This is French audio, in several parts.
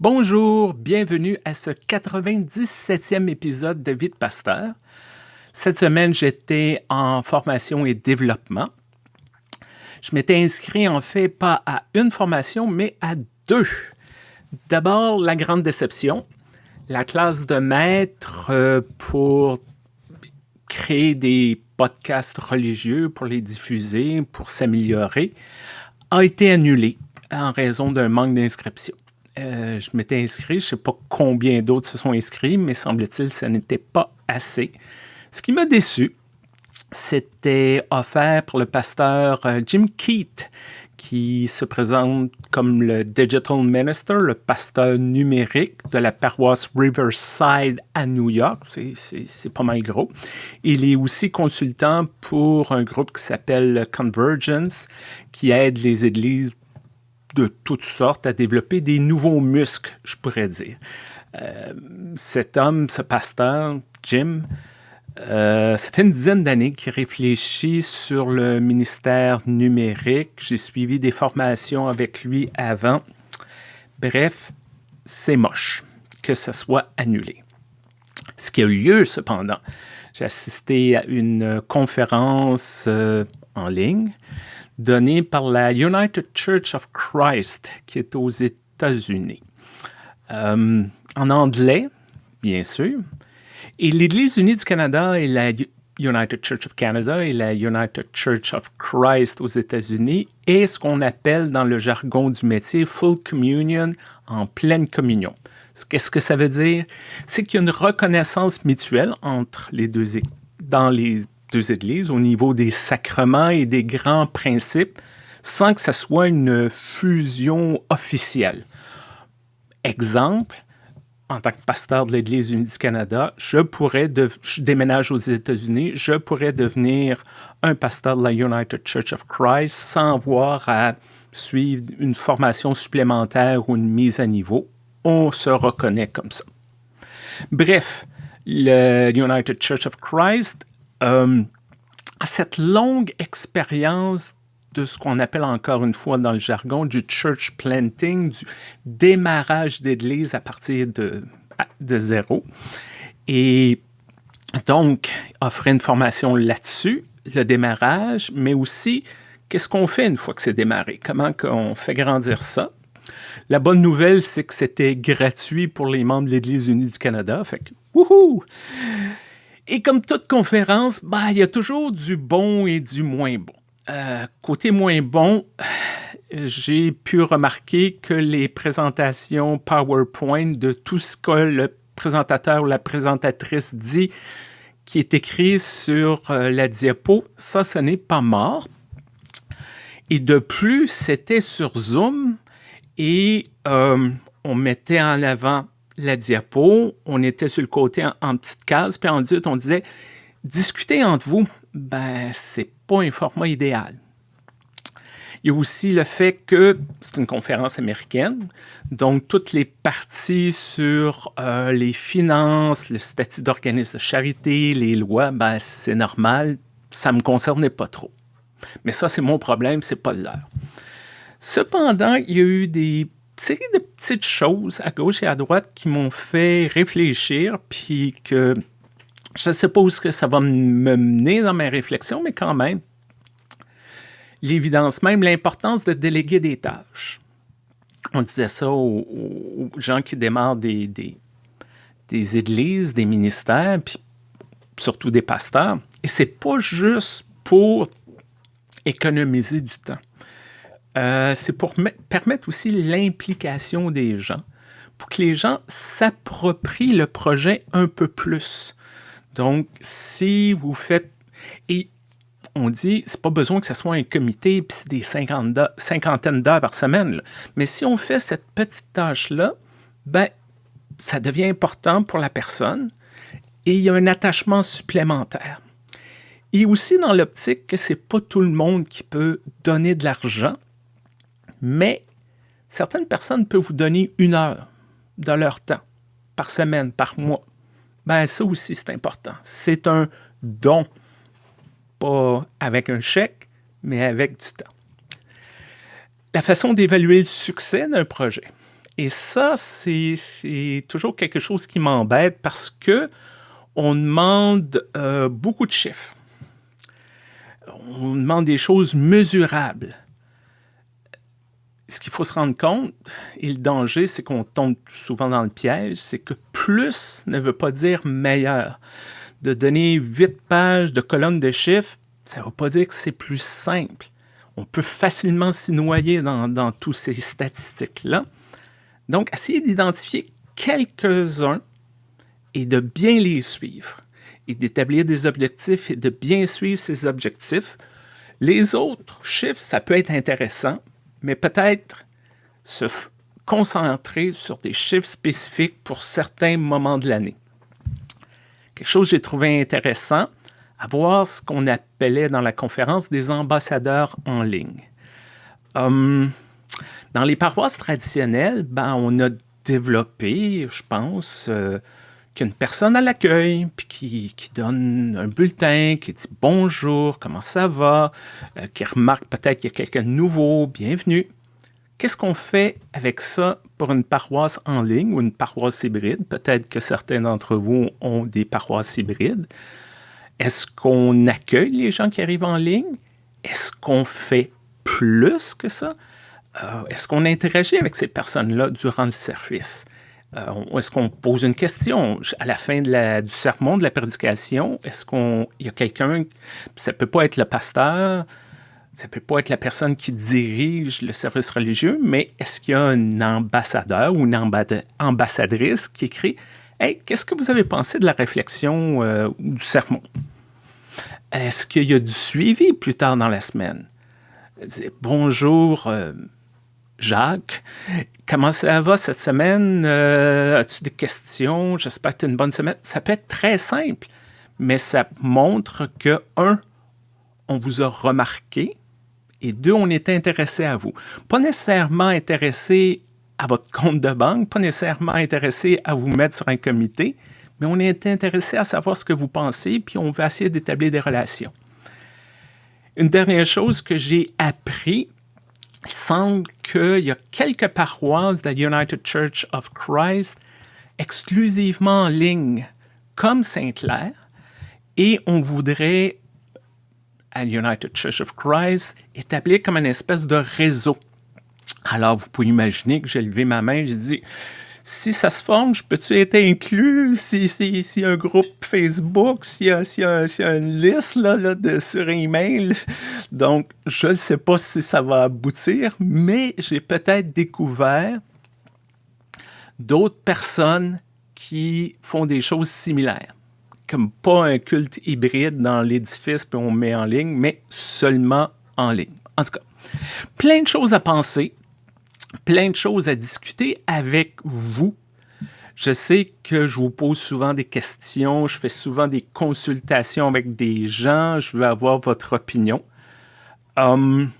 Bonjour, bienvenue à ce 97e épisode de Vie de Pasteur. Cette semaine, j'étais en formation et développement. Je m'étais inscrit en fait pas à une formation, mais à deux. D'abord, la grande déception, la classe de maître euh, pour créer des podcasts religieux, pour les diffuser, pour s'améliorer, a été annulée en raison d'un manque d'inscription. Euh, je m'étais inscrit, je ne sais pas combien d'autres se sont inscrits, mais semble-t-il, ça n'était pas assez. Ce qui m'a déçu, c'était offert pour le pasteur euh, Jim Keat, qui se présente comme le Digital Minister, le pasteur numérique de la paroisse Riverside à New York. C'est pas mal gros. Il est aussi consultant pour un groupe qui s'appelle Convergence, qui aide les églises de toutes sortes à développer des nouveaux muscles, je pourrais dire. Euh, cet homme, ce pasteur, Jim, euh, ça fait une dizaine d'années qu'il réfléchit sur le ministère numérique. J'ai suivi des formations avec lui avant. Bref, c'est moche que ce soit annulé. Ce qui a eu lieu, cependant, j'ai assisté à une conférence euh, en ligne donné par la United Church of Christ, qui est aux États-Unis. Euh, en anglais, bien sûr. Et l'Église unie du Canada et la United Church of Canada et la United Church of Christ aux États-Unis est ce qu'on appelle dans le jargon du métier Full Communion en pleine communion. Qu'est-ce que ça veut dire? C'est qu'il y a une reconnaissance mutuelle entre les deux, deux églises au niveau des sacrements et des grands principes sans que ce soit une fusion officielle. Exemple, en tant que pasteur de l'Église unie du Canada, je pourrais, de, je déménage aux États-Unis, je pourrais devenir un pasteur de la United Church of Christ sans avoir à suivre une formation supplémentaire ou une mise à niveau. On se reconnaît comme ça. Bref, le United Church of Christ euh, cette longue expérience de ce qu'on appelle encore une fois dans le jargon du church planting, du démarrage d'église à partir de, de zéro. Et donc, offrir une formation là-dessus, le démarrage, mais aussi qu'est-ce qu'on fait une fois que c'est démarré, comment on fait grandir ça? La bonne nouvelle, c'est que c'était gratuit pour les membres de l'Église unie du Canada, fait que wouhou! Et comme toute conférence, bah, il y a toujours du bon et du moins bon. Euh, côté moins bon, j'ai pu remarquer que les présentations PowerPoint de tout ce que le présentateur ou la présentatrice dit qui est écrit sur euh, la diapo, ça, ce n'est pas mort. Et de plus, c'était sur Zoom et euh, on mettait en avant la diapo, on était sur le côté en, petite case, puis ensuite on disait discuter entre vous, ben c'est pas un format idéal. Il y a aussi le fait que c'est une conférence américaine, donc toutes les parties sur euh, les finances, le statut d'organisme de charité, les lois, ben c'est normal, ça me concernait pas trop. Mais ça, c'est mon problème, c'est pas le leur. Cependant, il y a eu des série de petites choses à gauche et à droite qui m'ont fait réfléchir, puis que je ne sais pas où que ça va me mener dans mes réflexions, mais quand même, l'évidence même, l'importance de déléguer des tâches. On disait ça aux, gens qui démarrent des, des, des, églises, des ministères, puis surtout des pasteurs. Et c'est pas juste pour économiser du temps. Euh, c'est pour permettre aussi l'implication des gens, pour que les gens s'approprient le projet un peu plus. Donc, si vous faites... Et on dit, c'est pas besoin que ce soit un comité, puis c'est des cinquantaines d'heures par semaine. Mais si on fait cette petite tâche-là, ben, ça devient important pour la personne et il y a un attachement supplémentaire. Et aussi dans l'optique que c'est pas tout le monde qui peut donner de l'argent mais certaines personnes peuvent vous donner une heure de leur temps par semaine, par mois. Ben, ça aussi, c'est important. C'est un don, pas avec un chèque, mais avec du temps. La façon d'évaluer le succès d'un projet Et ça, c'est toujours quelque chose qui m'embête parce que on demande euh, beaucoup de chiffres. On demande des choses mesurables. Ce qu'il faut se rendre compte, et le danger, c'est qu'on tombe souvent dans le piège, c'est que plus ne veut pas dire meilleur. De donner huit pages de colonnes de chiffres, ça ne veut pas dire que c'est plus simple. On peut facilement s'y noyer dans, dans toutes ces statistiques-là. Donc, essayez d'identifier quelques-uns et de bien les suivre et d'établir des objectifs et de bien suivre ces objectifs. Les autres chiffres, ça peut être intéressant, mais peut-être se concentrer sur des chiffres spécifiques pour certains moments de l'année. Quelque chose que j'ai trouvé intéressant, avoir ce qu'on appelait dans la conférence des ambassadeurs en ligne. Hum, dans les paroisses traditionnelles, ben, on a développé, je pense, euh, qu'une personne à l'accueil, puis qui, qui, donne un bulletin, qui dit bonjour, comment ça va, euh, qui remarque peut-être qu'il y a quelqu'un de nouveau, bienvenue. Qu'est-ce qu'on fait avec ça pour une paroisse en ligne ou une paroisse hybride? Peut-être que certains d'entre vous ont des paroisses hybrides. Est-ce qu'on accueille les gens qui arrivent en ligne? Est-ce qu'on fait plus que ça? Euh, est-ce qu'on interagit avec ces personnes-là durant le service? Euh, est-ce qu'on pose une question? À la fin du sermon, de la prédication? Est-ce qu'il y a quelqu'un, ça peut pas être le pasteur, ça peut pas être la personne qui dirige le service religieux, mais est-ce qu'il y a un ambassadeur ou une ambassadrice qui écrit Hey, qu'est-ce que vous avez pensé de la réflexion euh, ou du sermon? Est-ce qu'il y a du suivi plus tard dans la semaine? Bonjour, Jacques, comment ça va cette semaine? Euh, as-tu des questions? J'espère que tu as une bonne semaine. Ça peut être très simple, mais ça montre que, un, on vous a remarqué, et deux, on est intéressé à vous. Pas nécessairement intéressé à votre compte de banque, pas nécessairement intéressé à vous mettre sur un comité, mais on est intéressé à savoir ce que vous pensez, puis on va essayer d'établir des relations. Une dernière chose que j'ai appris il semble qu'il y a quelques paroisses de United Church of Christ exclusivement en ligne, comme Sainte-Claire, et on voudrait, à United Church of Christ, établir comme une espèce de réseau. Alors, vous pouvez imaginer que j'ai levé ma main, j'ai dit, si ça se forme, je peux-tu être inclus? Si, si, si un groupe Facebook, s'il y, si y, a une liste là, là, de, sur email. Donc, je ne sais pas si ça va aboutir, mais j'ai peut-être découvert d'autres personnes qui font des choses similaires. Comme pas un culte hybride dans l'édifice, puis on met en ligne, mais seulement en ligne. En tout cas, plein de choses à penser plein de choses à discuter avec vous. Je sais que je vous pose souvent des questions, je fais souvent des consultations avec des gens, je veux avoir votre opinion. Hum,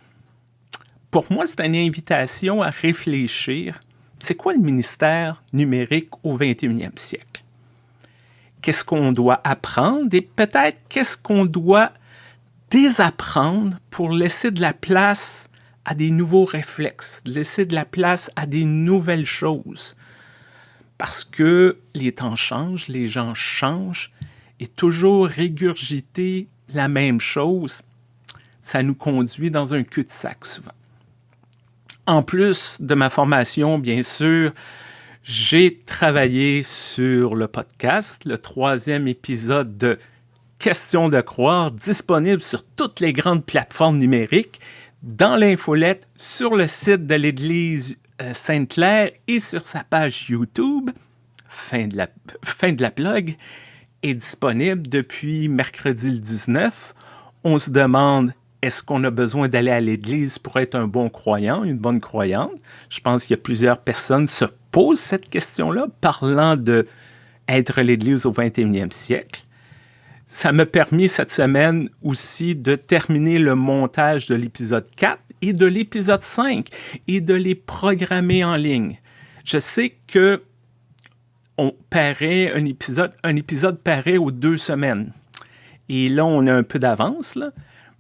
pour moi, c'est une invitation à réfléchir. C'est quoi le ministère numérique au 21e siècle? Qu'est-ce qu'on doit apprendre et peut-être qu'est-ce qu'on doit désapprendre pour laisser de la place à des nouveaux réflexes, laisser de la place à des nouvelles choses. Parce que les temps changent, les gens changent, et toujours régurgiter la même chose, ça nous conduit dans un cul-de-sac souvent. En plus de ma formation, bien sûr, j'ai travaillé sur le podcast, le troisième épisode de Question de croire, disponible sur toutes les grandes plateformes numériques dans l'infolette sur le site de l'Église euh, Sainte-Claire et sur sa page YouTube. Fin de la, fin est disponible depuis mercredi le 19. On se demande est-ce qu'on a besoin d'aller à l'église pour être un bon croyant, une bonne croyante? Je pense qu'il y a plusieurs personnes qui se posent cette question-là, parlant de être l'église au 21e siècle. Ça m'a permis cette semaine aussi de terminer le montage de l'épisode 4 et de l'épisode 5 et de les programmer en ligne. Je sais que on paraît un épisode, un épisode paraît aux deux semaines. Et là, on a un peu d'avance,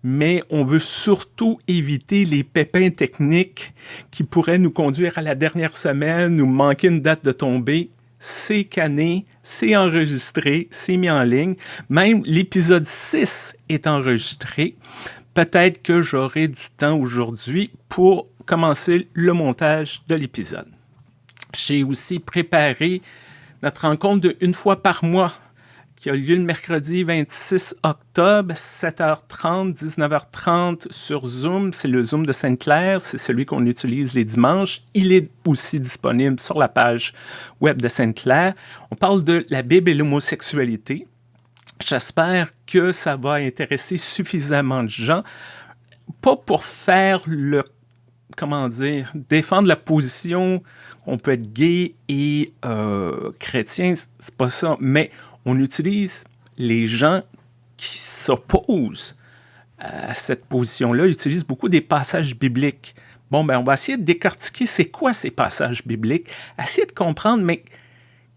mais on veut surtout éviter les pépins techniques qui pourraient nous conduire à la dernière semaine ou manquer une date de tombée. C'est canné, c'est enregistré, c'est mis en ligne. Même l'épisode 6 est enregistré. Peut-être que j'aurai du temps aujourd'hui pour commencer le montage de l'épisode. J'ai aussi préparé notre rencontre de une fois par mois qui a lieu le mercredi 26 octobre, 7h30, 19h30 sur Zoom. C'est le Zoom de Sainte-Claire, c'est celui qu'on utilise les dimanches. Il est aussi disponible sur la page web de Sainte-Claire. On parle de la Bible et l'homosexualité. J'espère que ça va intéresser suffisamment de gens, pas pour faire le, comment dire, défendre la position qu'on peut être gay et euh, chrétien, c'est pas ça, mais on utilise les gens qui s'opposent à cette position-là, utilisent beaucoup des passages bibliques. Bon, ben, on va essayer de décortiquer c'est quoi ces passages bibliques, essayer de comprendre, mais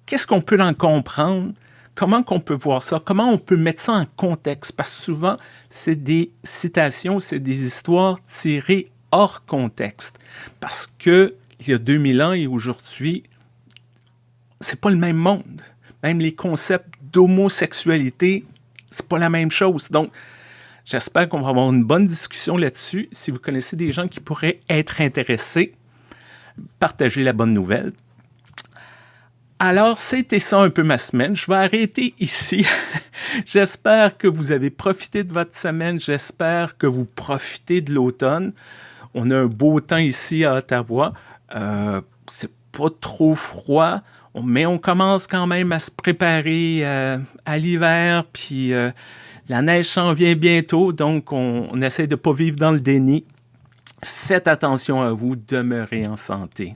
qu'est-ce qu'on peut en comprendre, comment qu'on peut voir ça, comment on peut mettre ça en contexte, parce que souvent, c'est des citations, c'est des histoires tirées hors contexte, parce que il y a 2000 ans et aujourd'hui, c'est pas le même monde. Même les concepts d'homosexualité, c'est pas la même chose. Donc, j'espère qu'on va avoir une bonne discussion là-dessus. Si vous connaissez des gens qui pourraient être intéressés, partagez la bonne nouvelle. Alors, c'était ça un peu ma semaine. Je vais arrêter ici. J'espère que vous avez profité de votre semaine. J'espère que vous profitez de l'automne. On a un beau temps ici à Ottawa. Euh, c'est pas trop froid mais on commence quand même à se préparer euh, à l'hiver, puis euh, la neige s'en vient bientôt, donc on, on essaie de ne pas vivre dans le déni. Faites attention à vous, demeurez en santé.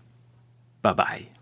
Bye bye.